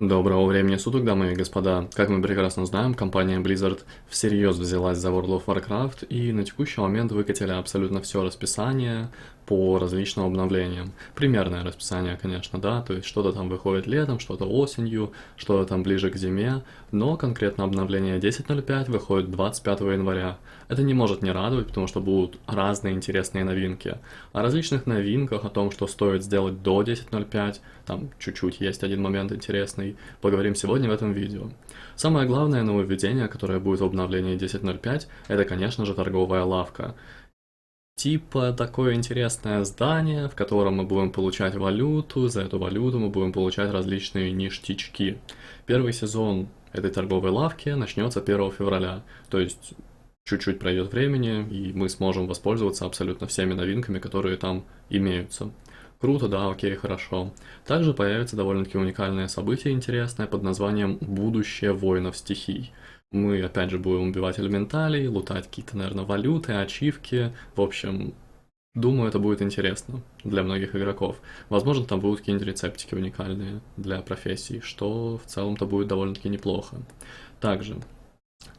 Доброго времени суток, дамы и господа. Как мы прекрасно знаем, компания Blizzard всерьез взялась за World of Warcraft и на текущий момент выкатили абсолютно все расписание по различным обновлениям. Примерное расписание, конечно, да, то есть что-то там выходит летом, что-то осенью, что-то там ближе к зиме, но конкретно обновление 10.05 выходит 25 января. Это не может не радовать, потому что будут разные интересные новинки. О различных новинках, о том, что стоит сделать до 10.05, там чуть-чуть есть один момент интересный, поговорим сегодня в этом видео. Самое главное нововведение, которое будет в обновлении 10.05, это, конечно же, торговая лавка. Типа такое интересное здание, в котором мы будем получать валюту, за эту валюту мы будем получать различные ништячки. Первый сезон этой торговой лавки начнется 1 февраля, то есть чуть-чуть пройдет времени, и мы сможем воспользоваться абсолютно всеми новинками, которые там имеются. Круто, да, окей, хорошо. Также появится довольно-таки уникальное событие интересное под названием «Будущее воинов стихий». Мы, опять же, будем убивать элементалей, лутать какие-то, наверное, валюты, ачивки. В общем, думаю, это будет интересно для многих игроков. Возможно, там будут какие-нибудь рецептики уникальные для профессий, что в целом-то будет довольно-таки неплохо. Также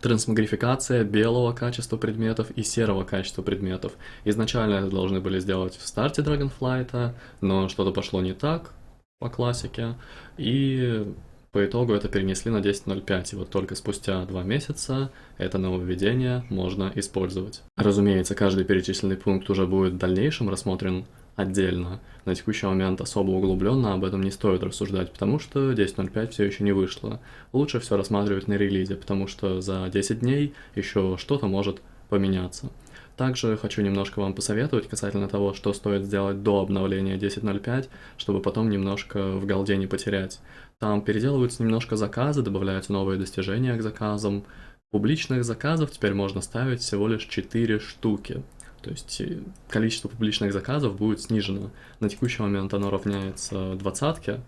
Трансмагрификация белого качества предметов и серого качества предметов. Изначально это должны были сделать в старте Dragonflight, но что-то пошло не так по классике, и по итогу это перенесли на 10.05, и вот только спустя два месяца это нововведение можно использовать. Разумеется, каждый перечисленный пункт уже будет в дальнейшем рассмотрен отдельно. На текущий момент особо углубленно об этом не стоит рассуждать, потому что 10.05 все еще не вышло. Лучше все рассматривать на релизе, потому что за 10 дней еще что-то может поменяться. Также хочу немножко вам посоветовать касательно того, что стоит сделать до обновления 10.05, чтобы потом немножко в голде не потерять. Там переделываются немножко заказы, добавляются новые достижения к заказам. Публичных заказов теперь можно ставить всего лишь 4 штуки. То есть э, количество публичных заказов будет снижено. На текущий момент оно равняется двадцатке,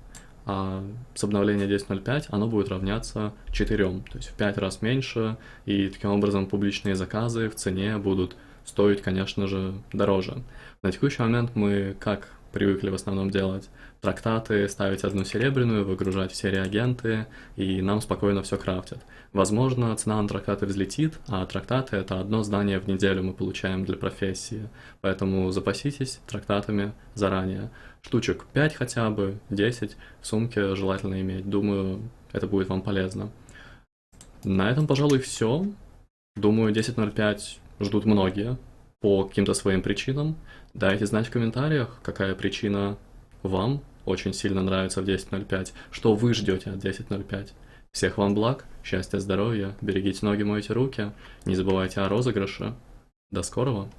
а с обновления 10.05 оно будет равняться 4, то есть в 5 раз меньше, и таким образом публичные заказы в цене будут стоить, конечно же, дороже. На текущий момент мы как привыкли в основном делать трактаты, ставить одну серебряную, выгружать все реагенты, и нам спокойно все крафтят. Возможно, цена на трактаты взлетит, а трактаты — это одно здание в неделю мы получаем для профессии, поэтому запаситесь трактатами заранее. Штучек 5 хотя бы, 10 в сумке желательно иметь, думаю, это будет вам полезно. На этом, пожалуй, все. Думаю, 10.05 ждут многие по каким-то своим причинам. Дайте знать в комментариях, какая причина вам очень сильно нравится в 10.05, что вы ждете от 10.05. Всех вам благ, счастья, здоровья, берегите ноги, мойте руки, не забывайте о розыгрыше. До скорого!